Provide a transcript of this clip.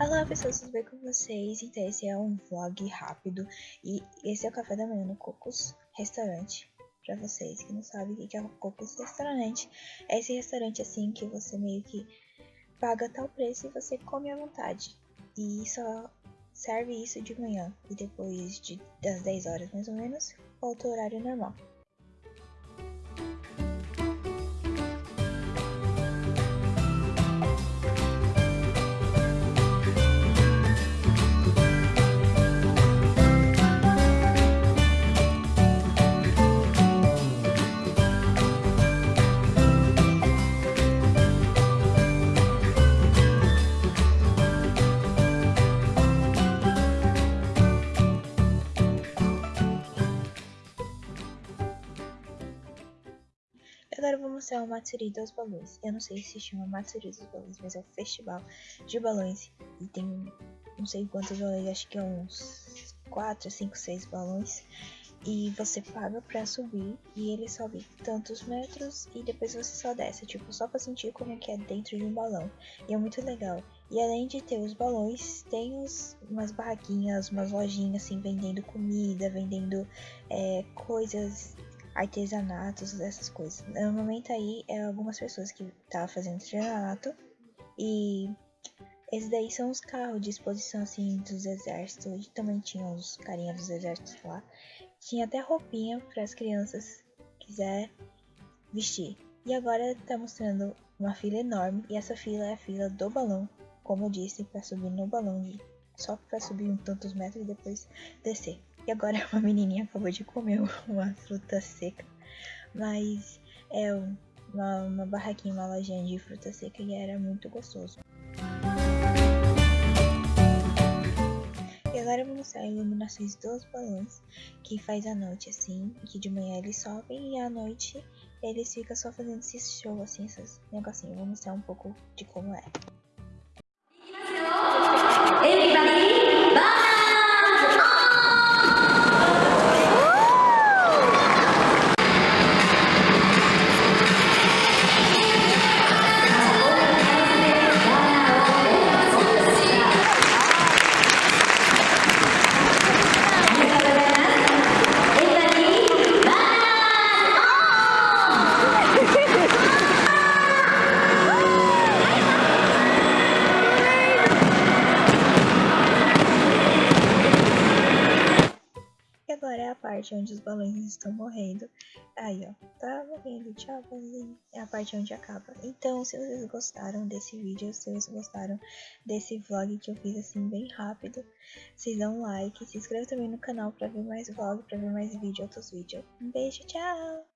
Olá pessoas, tudo bem com vocês? Então esse é um vlog rápido e esse é o café da manhã no Cocos Restaurante. Pra vocês que não sabem o que é o Cocos Restaurante, é esse restaurante assim que você meio que paga tal preço e você come à vontade. E só serve isso de manhã e depois de, das 10 horas mais ou menos, volta o horário normal. Agora eu vou mostrar o Matsuri dos balões. Eu não sei se chama Matsuri dos balões, mas é um festival de balões. E tem não sei quantos balões, acho que é uns 4, 5, 6 balões. E você paga pra subir e ele sobe tantos metros e depois você só desce, tipo, só pra sentir como é que é dentro de um balão. E é muito legal. E além de ter os balões, tem os, umas barraquinhas, umas lojinhas assim, vendendo comida, vendendo é, coisas artesanatos, essas coisas. No momento aí, é algumas pessoas que estavam tá fazendo artesanato e esses daí são os carros de exposição assim dos exércitos. E também tinha os carinhas dos exércitos lá. Tinha até roupinha para as crianças quiser vestir. E agora tá mostrando uma fila enorme e essa fila é a fila do balão, como eu disse, para subir no balão, só para subir um tantos metros e depois descer. E agora uma menininha acabou de comer uma fruta seca. Mas é uma, uma barraquinha, uma lojinha de fruta seca e era muito gostoso. E agora eu vou mostrar iluminações dos balões que faz à noite assim, que de manhã eles sobem e à noite eles ficam só fazendo esse show assim, esses negocinhos. Vou mostrar um pouco de como é. Parte onde os balões estão morrendo. Aí, ó, tá morrendo, tchau, balãozinho. É a parte onde acaba. Então, se vocês gostaram desse vídeo, se vocês gostaram desse vlog que eu fiz assim bem rápido, vocês dão um like, se inscreva também no canal pra ver mais vlog, pra ver mais vídeo, outros vídeos. Um beijo, tchau!